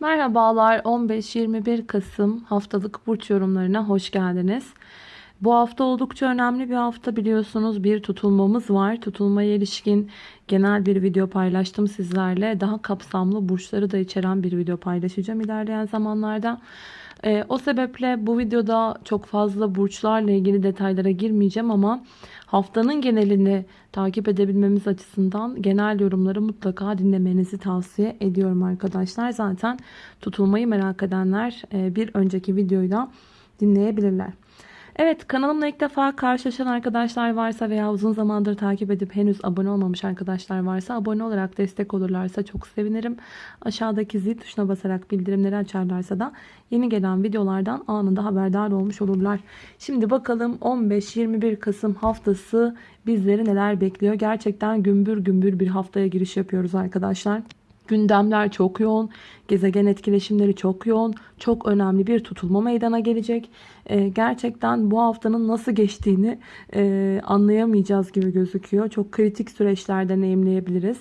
Merhabalar 15-21 Kasım haftalık burç yorumlarına hoş geldiniz. Bu hafta oldukça önemli bir hafta biliyorsunuz bir tutulmamız var. Tutulmaya ilişkin genel bir video paylaştım sizlerle. Daha kapsamlı burçları da içeren bir video paylaşacağım ilerleyen zamanlarda. Ee, o sebeple bu videoda çok fazla burçlarla ilgili detaylara girmeyeceğim ama haftanın genelini takip edebilmemiz açısından genel yorumları mutlaka dinlemenizi tavsiye ediyorum arkadaşlar. Zaten tutulmayı merak edenler e, bir önceki videoyu da dinleyebilirler. Evet kanalımla ilk defa karşılaşan arkadaşlar varsa veya uzun zamandır takip edip henüz abone olmamış arkadaşlar varsa abone olarak destek olurlarsa çok sevinirim. Aşağıdaki zil tuşuna basarak bildirimleri açarlarsa da yeni gelen videolardan anında haberdar olmuş olurlar. Şimdi bakalım 15-21 Kasım haftası bizleri neler bekliyor. Gerçekten gümbür gümbür bir haftaya giriş yapıyoruz arkadaşlar. Gündemler çok yoğun, gezegen etkileşimleri çok yoğun, çok önemli bir tutulma meydana gelecek. Ee, gerçekten bu haftanın nasıl geçtiğini e, anlayamayacağız gibi gözüküyor. Çok kritik süreçler deneyimleyebiliriz.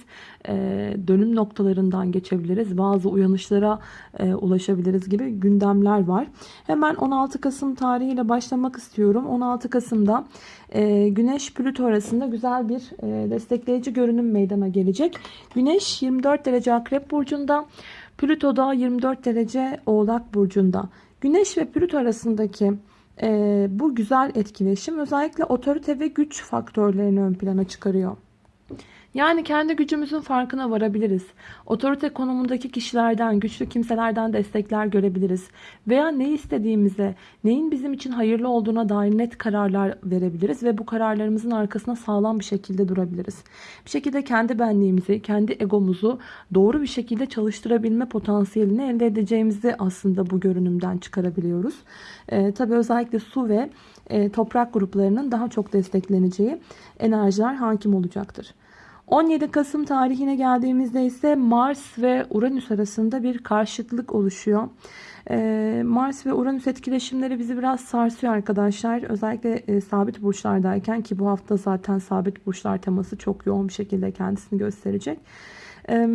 Ee, dönüm noktalarından geçebiliriz. Bazı uyanışlara e, ulaşabiliriz gibi gündemler var. Hemen 16 Kasım tarihiyle başlamak istiyorum. 16 Kasım'da e, Güneş Plüto arasında güzel bir e, destekleyici görünüm meydana gelecek. Güneş 24 derece Akrep Burcu'nda, Plüto da 24 derece Oğlak Burcu'nda. Güneş ve Plüto arasındaki e, bu güzel etkileşim özellikle otorite ve güç faktörlerini ön plana çıkarıyor. Yani kendi gücümüzün farkına varabiliriz. Otorite konumundaki kişilerden, güçlü kimselerden destekler görebiliriz. Veya ne istediğimize, neyin bizim için hayırlı olduğuna dair net kararlar verebiliriz ve bu kararlarımızın arkasına sağlam bir şekilde durabiliriz. Bir şekilde kendi benliğimizi, kendi egomuzu doğru bir şekilde çalıştırabilme potansiyelini elde edeceğimizi aslında bu görünümden çıkarabiliyoruz. Ee, tabii özellikle su ve e, toprak gruplarının daha çok destekleneceği enerjiler hakim olacaktır. 17 Kasım tarihine geldiğimizde ise Mars ve Uranüs arasında bir karşıtlık oluşuyor. Ee, Mars ve Uranüs etkileşimleri bizi biraz sarsıyor arkadaşlar. Özellikle e, sabit burçlardayken ki bu hafta zaten sabit burçlar teması çok yoğun bir şekilde kendisini gösterecek. Ee,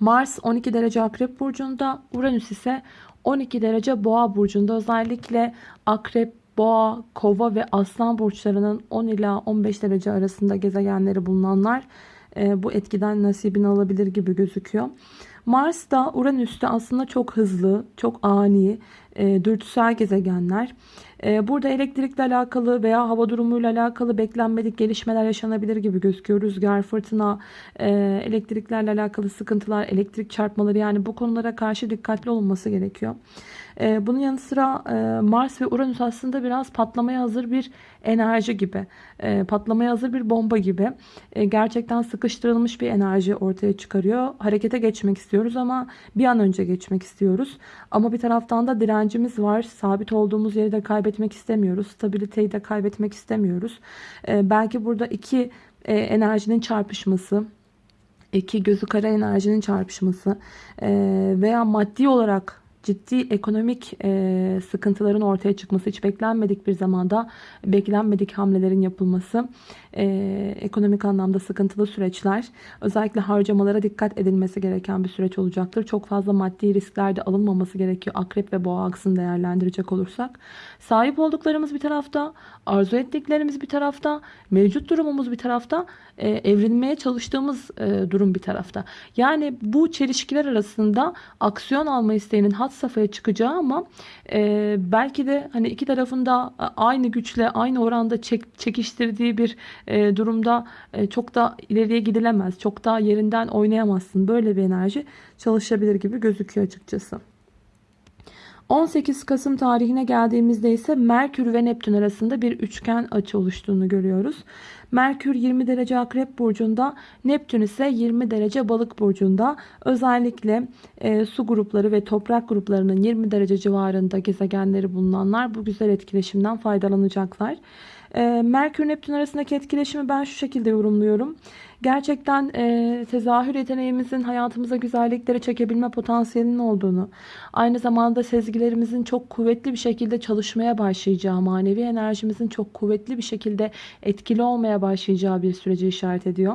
Mars 12 derece Akrep Burcu'nda, Uranüs ise 12 derece Boğa Burcu'nda. Özellikle Akrep, Boğa, Kova ve Aslan burçlarının 10 ila 15 derece arasında gezegenleri bulunanlar e, bu etkiden nasibini alabilir gibi gözüküyor. Mars da Uranüs de aslında çok hızlı, çok ani, e, dürtüsel gezegenler. E, burada elektrikle alakalı veya hava durumuyla alakalı beklenmedik gelişmeler yaşanabilir gibi gözüküyor. Rüzgar, fırtına, e, elektriklerle alakalı sıkıntılar, elektrik çarpmaları yani bu konulara karşı dikkatli olunması gerekiyor. E, bunun yanı sıra e, Mars ve Uranüs aslında biraz patlamaya hazır bir enerji gibi. E, patlamaya hazır bir bomba gibi. E, gerçekten sıkıştırılmış bir enerji ortaya çıkarıyor. Harekete geçmek istiyoruz ama bir an önce geçmek istiyoruz. Ama bir taraftan da direncimiz var. Sabit olduğumuz yeri de kaybetmek istemiyoruz. Stabiliteyi de kaybetmek istemiyoruz. Belki burada iki e, enerjinin çarpışması iki gözü kara enerjinin çarpışması e, veya maddi olarak ciddi ekonomik e, sıkıntıların ortaya çıkması, hiç beklenmedik bir zamanda beklenmedik hamlelerin yapılması, e, ekonomik anlamda sıkıntılı süreçler, özellikle harcamalara dikkat edilmesi gereken bir süreç olacaktır. Çok fazla maddi riskler de alınmaması gerekiyor akrep ve boğa aksını değerlendirecek olursak. Sahip olduklarımız bir tarafta, arzu ettiklerimiz bir tarafta, mevcut durumumuz bir tarafta, e, evrilmeye çalıştığımız e, durum bir tarafta. Yani bu çelişkiler arasında aksiyon alma isteğinin hat safhaya çıkacağı ama e, belki de hani iki tarafında aynı güçle aynı oranda çek, çekiştirdiği bir e, durumda e, çok da ileriye gidilemez. Çok da yerinden oynayamazsın. Böyle bir enerji çalışabilir gibi gözüküyor açıkçası. 18 Kasım tarihine geldiğimizde ise Merkür ve Neptün arasında bir üçgen açı oluştuğunu görüyoruz. Merkür 20 derece Akrep Burcu'nda, Neptün ise 20 derece Balık Burcu'nda. Özellikle e, su grupları ve toprak gruplarının 20 derece civarında gezegenleri bulunanlar bu güzel etkileşimden faydalanacaklar. E, Merkür Neptün arasındaki etkileşimi ben şu şekilde yorumluyorum. Gerçekten e, tezahür yeteneğimizin hayatımıza güzellikleri çekebilme potansiyelinin olduğunu, aynı zamanda sezgilerimizin çok kuvvetli bir şekilde çalışmaya başlayacağı, manevi enerjimizin çok kuvvetli bir şekilde etkili olmaya başlayacağı bir süreci işaret ediyor.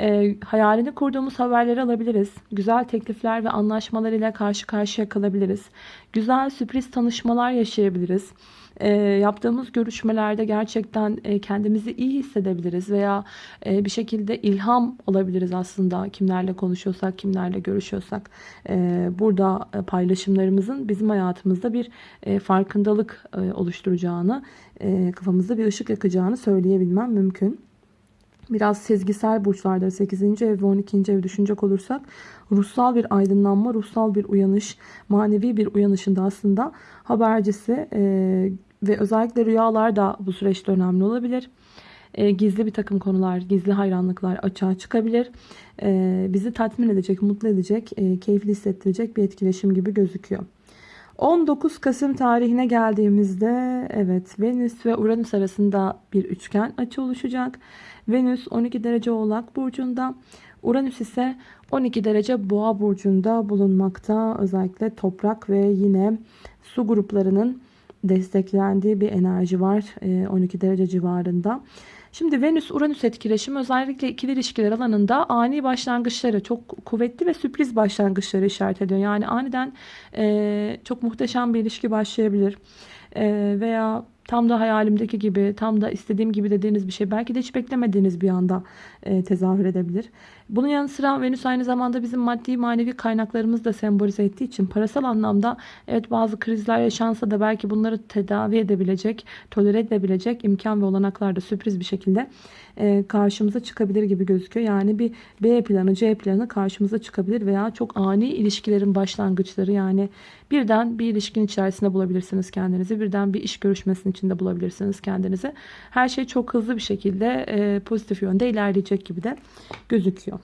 E, hayalini kurduğumuz haberleri alabiliriz. Güzel teklifler ve anlaşmalar ile karşı karşıya kalabiliriz. Güzel sürpriz tanışmalar yaşayabiliriz e, yaptığımız görüşmelerde gerçekten e, kendimizi iyi hissedebiliriz veya e, bir şekilde ilham alabiliriz aslında kimlerle konuşuyorsak, kimlerle görüşüyorsak. E, burada paylaşımlarımızın bizim hayatımızda bir e, farkındalık e, oluşturacağını, e, kafamızda bir ışık yakacağını söyleyebilmem mümkün. Biraz sezgisel burçlarda 8. ev ve 12. ev düşünecek olursak ruhsal bir aydınlanma, ruhsal bir uyanış, manevi bir uyanışın da aslında habercisi e, ve özellikle rüyalar da bu süreçte önemli olabilir. E, gizli bir takım konular, gizli hayranlıklar açığa çıkabilir. E, bizi tatmin edecek, mutlu edecek, e, keyifli hissettirecek bir etkileşim gibi gözüküyor. 19 Kasım tarihine geldiğimizde evet Venüs ve Uranüs arasında bir üçgen açı oluşacak. Venüs 12 derece Oğlak burcunda, Uranüs ise 12 derece Boğa burcunda bulunmakta. Özellikle toprak ve yine su gruplarının desteklendiği bir enerji var 12 derece civarında. Şimdi Venüs-Uranüs etkileşimi özellikle ikili ilişkiler alanında ani başlangıçları, çok kuvvetli ve sürpriz başlangıçları işaret ediyor. Yani aniden e, çok muhteşem bir ilişki başlayabilir. E, veya tam da hayalimdeki gibi, tam da istediğim gibi dediğiniz bir şey. Belki de hiç beklemediğiniz bir anda e, tezahür edebilir. Bunun yanı sıra Venüs aynı zamanda bizim maddi manevi kaynaklarımızı da sembolize ettiği için parasal anlamda evet bazı krizler yaşansa da belki bunları tedavi edebilecek, tolere edebilecek imkan ve olanaklar da sürpriz bir şekilde e, karşımıza çıkabilir gibi gözüküyor. Yani bir B planı, C planı karşımıza çıkabilir veya çok ani ilişkilerin başlangıçları yani birden bir ilişkin içerisinde bulabilirsiniz kendinizi. Birden bir iş görüşmesinin içinde bulabilirsiniz kendinizi. Her şey çok hızlı bir şekilde e, pozitif yönde ilerleyecek gibi de gözüküyor.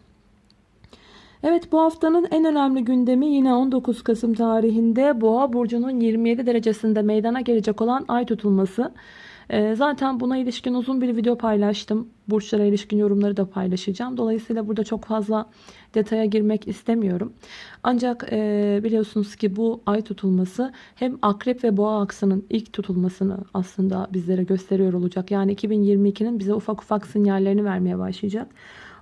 Evet bu haftanın en önemli gündemi yine 19 Kasım tarihinde Boğa burcunun 27 derecesinde meydana gelecek olan ay tutulması. Ee, zaten buna ilişkin uzun bir video paylaştım. Burçlara ilişkin yorumları da paylaşacağım. Dolayısıyla burada çok fazla detaya girmek istemiyorum. Ancak e, biliyorsunuz ki bu ay tutulması hem akrep ve boğa aksının ilk tutulmasını aslında bizlere gösteriyor olacak. Yani 2022'nin bize ufak ufak sinyallerini vermeye başlayacak.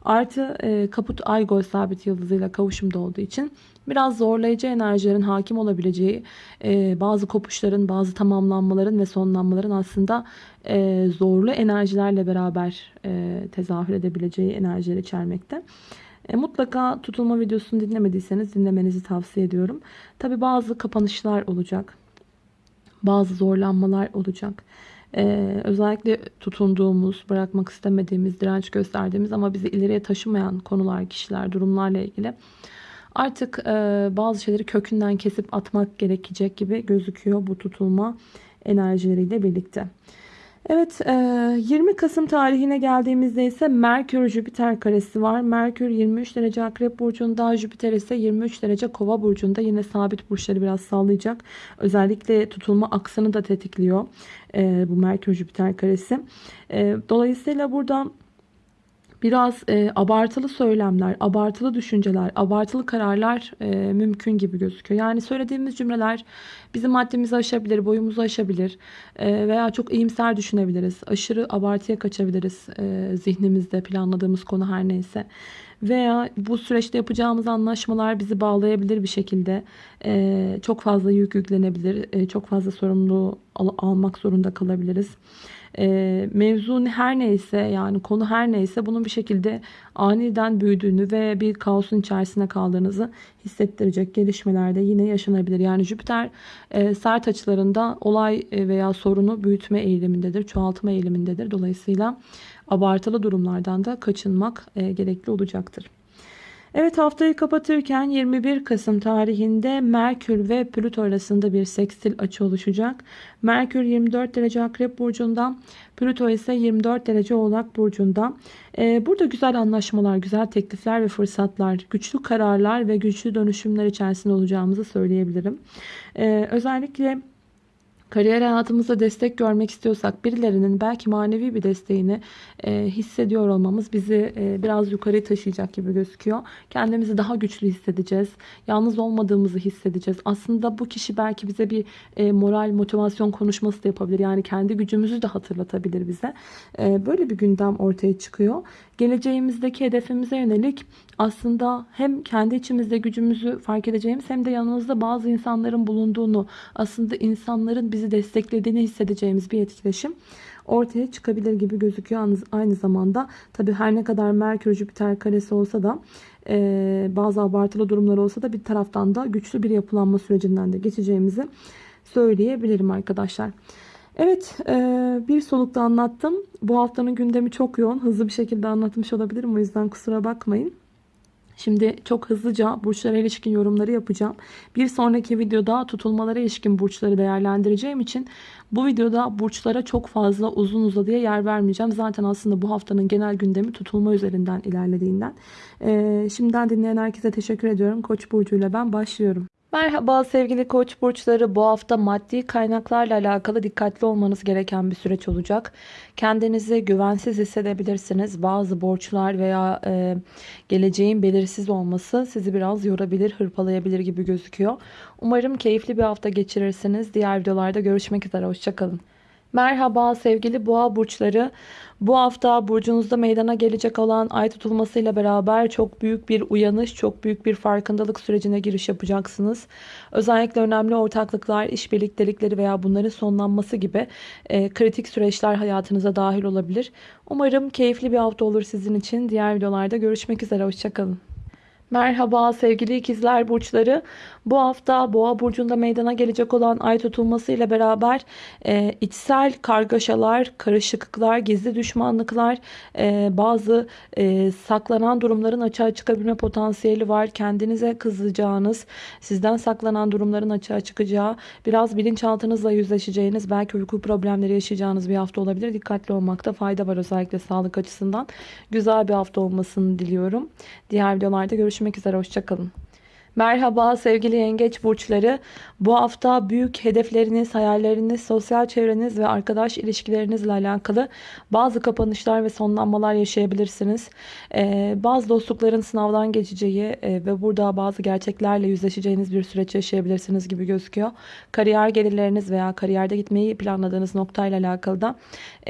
Artı e, kaput ay gol sabit yıldızıyla kavuşumda olduğu için biraz zorlayıcı enerjilerin hakim olabileceği e, bazı kopuşların, bazı tamamlanmaların ve sonlanmaların aslında e, zorlu enerjilerle beraber e, tezahür edebileceği enerjiler içermekte. E, mutlaka tutulma videosunu dinlemediyseniz dinlemenizi tavsiye ediyorum. Tabi bazı kapanışlar olacak. Bazı zorlanmalar olacak. Ee, özellikle tutunduğumuz, bırakmak istemediğimiz, direnç gösterdiğimiz ama bizi ileriye taşımayan konular, kişiler, durumlarla ilgili artık e, bazı şeyleri kökünden kesip atmak gerekecek gibi gözüküyor bu tutulma enerjileriyle birlikte. Evet 20 e, Kasım tarihine geldiğimizde ise Merkür Jüpiter karesi var. Merkür 23 derece Akrep Burcu'nda Jüpiter ise 23 derece Kova Burcu'nda yine sabit burçları biraz sallayacak. Özellikle tutulma aksını da tetikliyor e, bu Merkür Jüpiter karesi. E, dolayısıyla burada biraz e, abartılı söylemler, abartılı düşünceler, abartılı kararlar e, mümkün gibi gözüküyor. Yani söylediğimiz cümleler bizim maddemizi aşabilir, boyumuzu aşabilir e, veya çok iyimser düşünebiliriz. Aşırı abartıya kaçabiliriz e, zihnimizde planladığımız konu her neyse. Veya bu süreçte yapacağımız anlaşmalar bizi bağlayabilir bir şekilde. E, çok fazla yük yüklenebilir, e, çok fazla sorumluluğu al almak zorunda kalabiliriz e, mevzu her neyse yani konu her neyse bunun bir şekilde aniden büyüdüğünü ve bir kaosun içerisine kaldığınızı hissettirecek gelişmelerde yine yaşanabilir. Yani Jüpiter e, sert açılarında olay e, veya sorunu büyütme eğilimindedir, çoğaltma eğilimindedir. Dolayısıyla abartılı durumlardan da kaçınmak e, gerekli olacaktır. Evet haftayı kapatırken 21 Kasım tarihinde Merkür ve Plüto arasında bir sekstil açı oluşacak. Merkür 24 derece Akrep Burcu'nda, Plüto ise 24 derece Oğlak Burcu'nda. Ee, burada güzel anlaşmalar, güzel teklifler ve fırsatlar, güçlü kararlar ve güçlü dönüşümler içerisinde olacağımızı söyleyebilirim. Ee, özellikle Kariyer hayatımızda destek görmek istiyorsak birilerinin belki manevi bir desteğini e, hissediyor olmamız bizi e, biraz yukarı taşıyacak gibi gözüküyor. Kendimizi daha güçlü hissedeceğiz. Yalnız olmadığımızı hissedeceğiz. Aslında bu kişi belki bize bir e, moral, motivasyon konuşması da yapabilir. Yani kendi gücümüzü de hatırlatabilir bize. E, böyle bir gündem ortaya çıkıyor. Geleceğimizdeki hedefimize yönelik aslında hem kendi içimizde gücümüzü fark edeceğimiz hem de yanımızda bazı insanların bulunduğunu, aslında insanların bizi desteklediğini hissedeceğimiz bir etkileşim ortaya çıkabilir gibi gözüküyor. Aynı zamanda tabii her ne kadar Merkür Jüpiter karesi olsa da e, bazı abartılı durumlar olsa da bir taraftan da güçlü bir yapılanma sürecinden de geçeceğimizi söyleyebilirim arkadaşlar. Evet e, bir solukta anlattım. Bu haftanın gündemi çok yoğun. Hızlı bir şekilde anlatmış olabilirim. O yüzden kusura bakmayın. Şimdi çok hızlıca burçlara ilişkin yorumları yapacağım. Bir sonraki videoda tutulmalara ilişkin burçları değerlendireceğim için bu videoda burçlara çok fazla uzun uzadıya yer vermeyeceğim. Zaten aslında bu haftanın genel gündemi tutulma üzerinden ilerlediğinden. Ee, şimdiden dinleyen herkese teşekkür ediyorum. Koç burcuyla ben başlıyorum. Merhaba sevgili koç burçları bu hafta maddi kaynaklarla alakalı dikkatli olmanız gereken bir süreç olacak. Kendinizi güvensiz hissedebilirsiniz. Bazı borçlar veya e, geleceğin belirsiz olması sizi biraz yorabilir, hırpalayabilir gibi gözüküyor. Umarım keyifli bir hafta geçirirsiniz. Diğer videolarda görüşmek üzere. Hoşçakalın. Merhaba sevgili boğa burçları. Bu hafta burcunuzda meydana gelecek olan ay tutulmasıyla beraber çok büyük bir uyanış, çok büyük bir farkındalık sürecine giriş yapacaksınız. Özellikle önemli ortaklıklar, iş birliktelikleri veya bunların sonlanması gibi e, kritik süreçler hayatınıza dahil olabilir. Umarım keyifli bir hafta olur sizin için. Diğer videolarda görüşmek üzere. Hoşçakalın. Merhaba sevgili ikizler burçları. Bu hafta boğa burcunda meydana gelecek olan ay tutulması ile beraber e, içsel kargaşalar, karışıklıklar, gizli düşmanlıklar, e, bazı e, saklanan durumların açığa çıkabilme potansiyeli var. Kendinize kızacağınız, sizden saklanan durumların açığa çıkacağı, biraz bilinçaltınızla yüzleşeceğiniz, belki uyku problemleri yaşayacağınız bir hafta olabilir. Dikkatli olmakta fayda var özellikle sağlık açısından. Güzel bir hafta olmasını diliyorum. Diğer videolarda görüşmek üzere. Hoşçakalın. Merhaba sevgili yengeç burçları. Bu hafta büyük hedefleriniz, hayalleriniz, sosyal çevreniz ve arkadaş ilişkilerinizle alakalı bazı kapanışlar ve sonlanmalar yaşayabilirsiniz. Ee, bazı dostlukların sınavdan geçeceği e, ve burada bazı gerçeklerle yüzleşeceğiniz bir süreç yaşayabilirsiniz gibi gözüküyor. Kariyer gelirleriniz veya kariyerde gitmeyi planladığınız noktayla alakalı da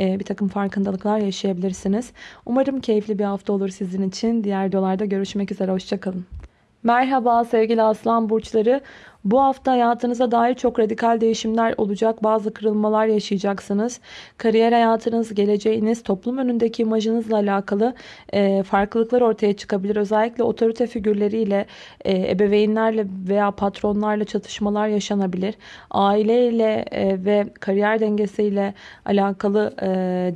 e, bir takım farkındalıklar yaşayabilirsiniz. Umarım keyifli bir hafta olur sizin için. Diğer videolarda görüşmek üzere. Hoşçakalın. Merhaba sevgili aslan burçları. Bu hafta hayatınıza dair çok radikal değişimler olacak. Bazı kırılmalar yaşayacaksınız. Kariyer hayatınız, geleceğiniz, toplum önündeki imajınızla alakalı e, farklılıklar ortaya çıkabilir. Özellikle otorite figürleriyle, e, ebeveynlerle veya patronlarla çatışmalar yaşanabilir. Aileyle e, ve kariyer dengesiyle alakalı e,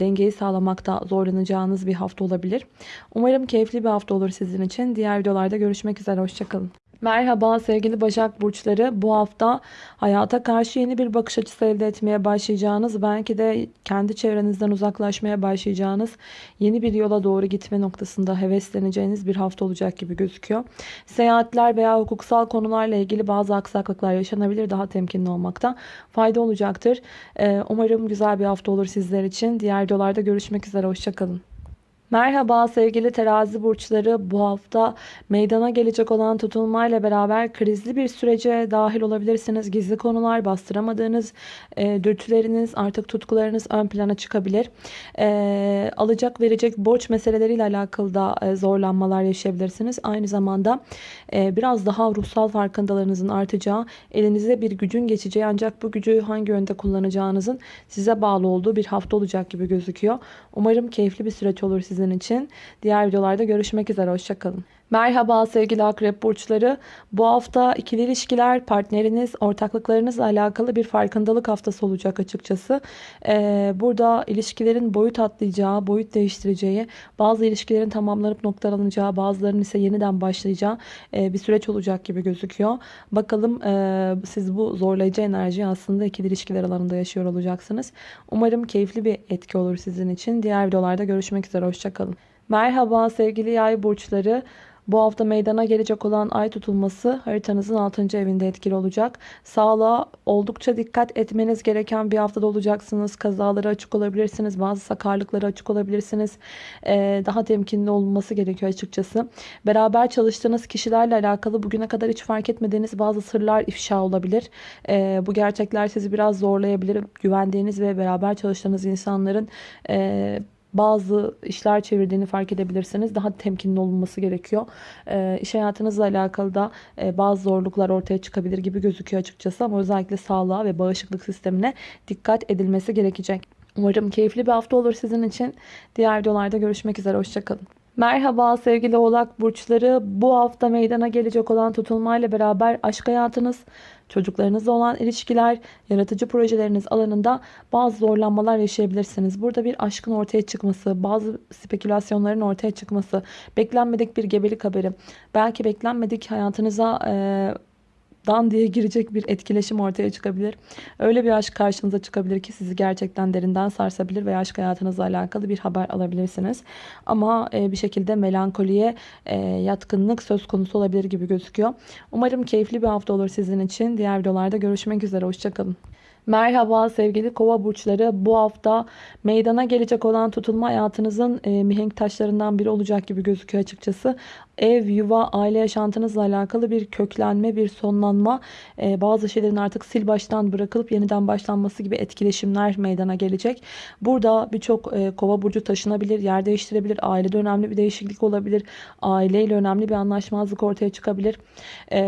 dengeyi sağlamakta zorlanacağınız bir hafta olabilir. Umarım keyifli bir hafta olur sizin için. Diğer videolarda görüşmek üzere. Hoşçakalın. Merhaba sevgili Başak Burçları. Bu hafta hayata karşı yeni bir bakış açısı elde etmeye başlayacağınız, belki de kendi çevrenizden uzaklaşmaya başlayacağınız yeni bir yola doğru gitme noktasında hevesleneceğiniz bir hafta olacak gibi gözüküyor. Seyahatler veya hukuksal konularla ilgili bazı aksaklıklar yaşanabilir. Daha temkinli olmakta fayda olacaktır. Ee, umarım güzel bir hafta olur sizler için. Diğer videolarda görüşmek üzere. Hoşçakalın. Merhaba sevgili terazi burçları bu hafta meydana gelecek olan tutulmayla beraber krizli bir sürece dahil olabilirsiniz. Gizli konular bastıramadığınız e, dürtüleriniz artık tutkularınız ön plana çıkabilir. E, alacak verecek borç meseleleriyle alakalı da e, zorlanmalar yaşayabilirsiniz. Aynı zamanda e, biraz daha ruhsal farkındalığınızın artacağı elinize bir gücün geçeceği ancak bu gücü hangi yönde kullanacağınızın size bağlı olduğu bir hafta olacak gibi gözüküyor. Umarım keyifli bir süreç olur sizin sizin için. Diğer videolarda görüşmek üzere. Hoşçakalın. Merhaba sevgili akrep burçları. Bu hafta ikili ilişkiler, partneriniz, ortaklıklarınızla alakalı bir farkındalık haftası olacak açıkçası. Ee, burada ilişkilerin boyut atlayacağı, boyut değiştireceği, bazı ilişkilerin tamamlanıp noktalanacağı, bazılarının ise yeniden başlayacağı e, bir süreç olacak gibi gözüküyor. Bakalım e, siz bu zorlayıcı enerjiyi aslında ikili ilişkiler alanında yaşıyor olacaksınız. Umarım keyifli bir etki olur sizin için. Diğer videolarda görüşmek üzere. Hoşçakalın. Merhaba sevgili yay burçları. Bu hafta meydana gelecek olan ay tutulması haritanızın 6. evinde etkili olacak. Sağlığa oldukça dikkat etmeniz gereken bir haftada olacaksınız. Kazalara açık olabilirsiniz. Bazı sakarlıklara açık olabilirsiniz. Ee, daha temkinli olunması gerekiyor açıkçası. Beraber çalıştığınız kişilerle alakalı bugüne kadar hiç fark etmediğiniz bazı sırlar ifşa olabilir. Ee, bu gerçekler sizi biraz zorlayabilir. Güvendiğiniz ve beraber çalıştığınız insanların e, bazı işler çevirdiğini fark edebilirsiniz. Daha temkinli olunması gerekiyor. E, iş hayatınızla alakalı da e, bazı zorluklar ortaya çıkabilir gibi gözüküyor açıkçası. Ama özellikle sağlığa ve bağışıklık sistemine dikkat edilmesi gerekecek. Umarım keyifli bir hafta olur sizin için. Diğer videolarda görüşmek üzere. Hoşçakalın. Merhaba sevgili oğlak burçları. Bu hafta meydana gelecek olan tutulmayla beraber aşk hayatınız, çocuklarınızla olan ilişkiler, yaratıcı projeleriniz alanında bazı zorlanmalar yaşayabilirsiniz. Burada bir aşkın ortaya çıkması, bazı spekülasyonların ortaya çıkması, beklenmedik bir gebelik haberi, belki beklenmedik hayatınıza... E, dan diye girecek bir etkileşim ortaya çıkabilir. Öyle bir aşk karşınıza çıkabilir ki sizi gerçekten derinden sarsabilir ve aşk hayatınızla alakalı bir haber alabilirsiniz. Ama e, bir şekilde melankoliye e, yatkınlık söz konusu olabilir gibi gözüküyor. Umarım keyifli bir hafta olur sizin için. Diğer videolarda görüşmek üzere. Hoşçakalın. Merhaba sevgili kova burçları. Bu hafta meydana gelecek olan tutulma hayatınızın e, mihenk taşlarından biri olacak gibi gözüküyor açıkçası. Ev, yuva, aile yaşantınızla alakalı bir köklenme, bir sonlanma, e, bazı şeylerin artık sil baştan bırakılıp yeniden başlanması gibi etkileşimler meydana gelecek. Burada birçok e, kova burcu taşınabilir, yer değiştirebilir, ailede önemli bir değişiklik olabilir, aileyle önemli bir anlaşmazlık ortaya çıkabilir. E,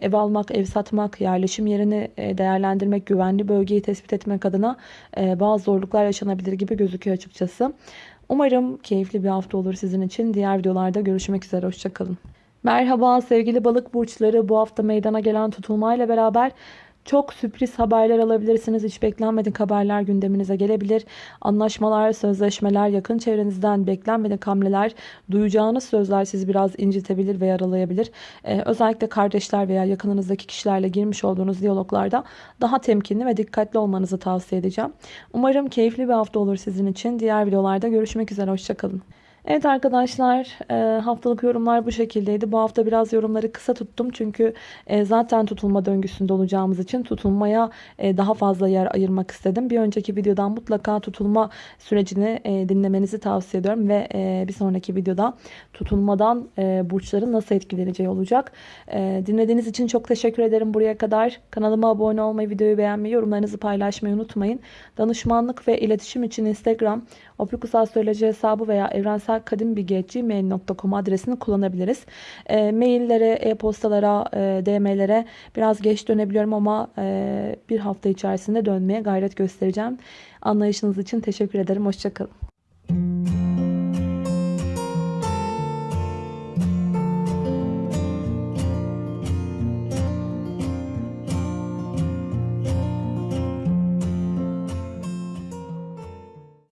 ev almak, ev satmak, yerleşim yerini değerlendirmek, güvenli bölgeyi tespit etmek adına bazı zorluklar yaşanabilir gibi gözüküyor açıkçası. Umarım keyifli bir hafta olur sizin için. Diğer videolarda görüşmek üzere. Hoşçakalın. Merhaba sevgili balık burçları. Bu hafta meydana gelen tutulmayla beraber çok sürpriz haberler alabilirsiniz. Hiç beklenmedik haberler gündeminize gelebilir. Anlaşmalar, sözleşmeler, yakın çevrenizden beklenmedik hamleler, duyacağınız sözler sizi biraz incitebilir ve yaralayabilir. Ee, özellikle kardeşler veya yakınınızdaki kişilerle girmiş olduğunuz diyaloglarda daha temkinli ve dikkatli olmanızı tavsiye edeceğim. Umarım keyifli bir hafta olur sizin için. Diğer videolarda görüşmek üzere. Hoşçakalın. Evet arkadaşlar e, haftalık yorumlar bu şekildeydi. Bu hafta biraz yorumları kısa tuttum. Çünkü e, zaten tutulma döngüsünde olacağımız için tutulmaya e, daha fazla yer ayırmak istedim. Bir önceki videodan mutlaka tutulma sürecini dinlemenizi tavsiye ediyorum. Ve bir sonraki videoda tutulmadan burçların nasıl etkileneceği olacak. Dinlediğiniz için çok teşekkür ederim buraya kadar. Kanalıma abone olmayı, videoyu beğenmeyi, yorumlarınızı paylaşmayı unutmayın. Danışmanlık ve iletişim için Instagram, Opikus hesabı veya evrensel kadimbilgi.gmail.com adresini kullanabiliriz. E, maillere, e-postalara, e, DM'lere biraz geç dönebiliyorum ama e, bir hafta içerisinde dönmeye gayret göstereceğim. Anlayışınız için teşekkür ederim. Hoşçakalın.